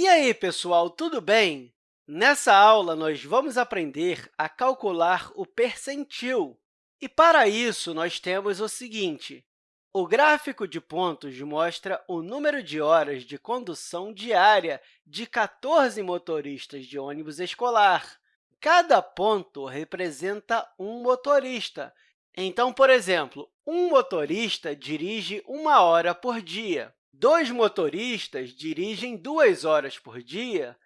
E aí, pessoal, tudo bem? Nessa aula, nós vamos aprender a calcular o percentil. E, para isso, nós temos o seguinte. O gráfico de pontos mostra o número de horas de condução diária de 14 motoristas de ônibus escolar. Cada ponto representa um motorista. Então, por exemplo, um motorista dirige uma hora por dia. Dois motoristas dirigem duas horas por dia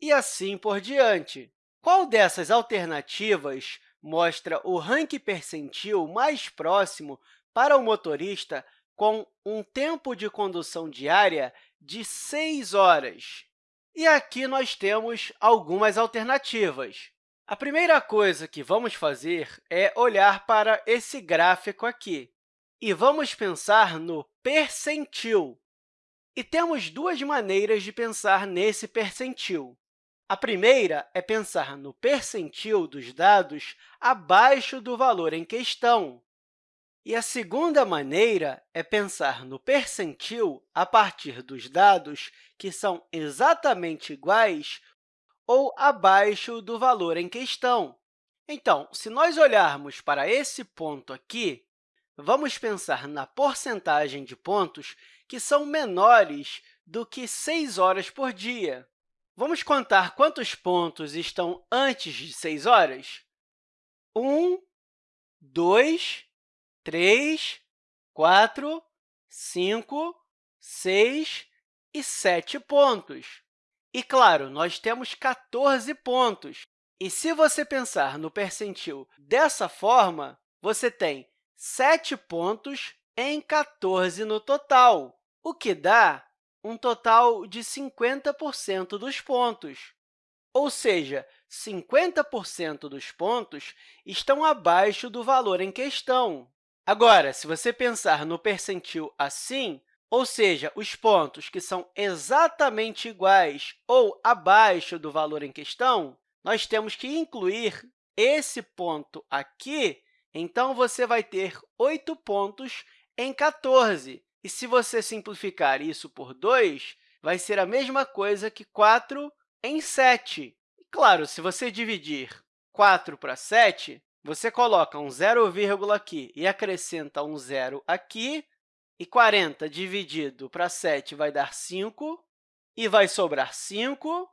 e assim por diante. Qual dessas alternativas mostra o ranking percentil mais próximo para o motorista com um tempo de condução diária de 6 horas? E aqui nós temos algumas alternativas. A primeira coisa que vamos fazer é olhar para esse gráfico aqui e vamos pensar no percentil. E temos duas maneiras de pensar nesse percentil. A primeira é pensar no percentil dos dados abaixo do valor em questão. E a segunda maneira é pensar no percentil a partir dos dados que são exatamente iguais ou abaixo do valor em questão. Então, se nós olharmos para esse ponto aqui, vamos pensar na porcentagem de pontos que são menores do que 6 horas por dia. Vamos contar quantos pontos estão antes de 6 horas? 1, 2, 3, 4, 5, 6 e 7 pontos. E, claro, nós temos 14 pontos. E se você pensar no percentil dessa forma, você tem 7 pontos em 14 no total o que dá um total de 50% dos pontos. Ou seja, 50% dos pontos estão abaixo do valor em questão. Agora, se você pensar no percentil assim, ou seja, os pontos que são exatamente iguais ou abaixo do valor em questão, nós temos que incluir esse ponto aqui, então você vai ter 8 pontos em 14, e se você simplificar isso por 2, vai ser a mesma coisa que 4 em 7. E, claro, se você dividir 4 para 7, você coloca um zero vírgula aqui e acrescenta um zero aqui, e 40 dividido para 7 vai dar 5, e vai sobrar 5,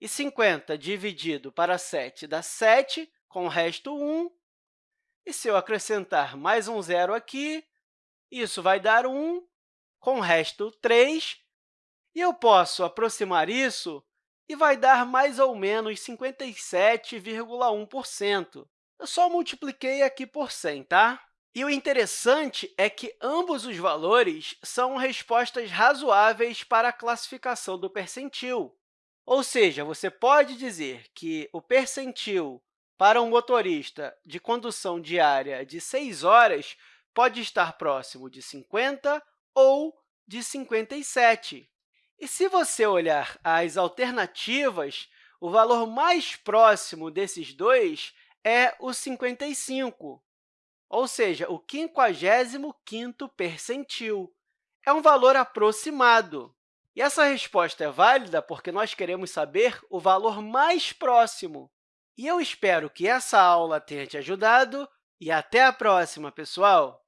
e 50 dividido para 7 dá 7, com o resto 1. E se eu acrescentar mais um zero aqui, isso vai dar 1, com o resto 3, e eu posso aproximar isso e vai dar mais ou menos 57,1%. Eu só multipliquei aqui por 100, tá? E o interessante é que ambos os valores são respostas razoáveis para a classificação do percentil. Ou seja, você pode dizer que o percentil para um motorista de condução diária de 6 horas pode estar próximo de 50 ou de 57. E se você olhar as alternativas, o valor mais próximo desses dois é o 55, ou seja, o 55º percentil. É um valor aproximado. E essa resposta é válida porque nós queremos saber o valor mais próximo. E eu espero que essa aula tenha te ajudado e até a próxima, pessoal!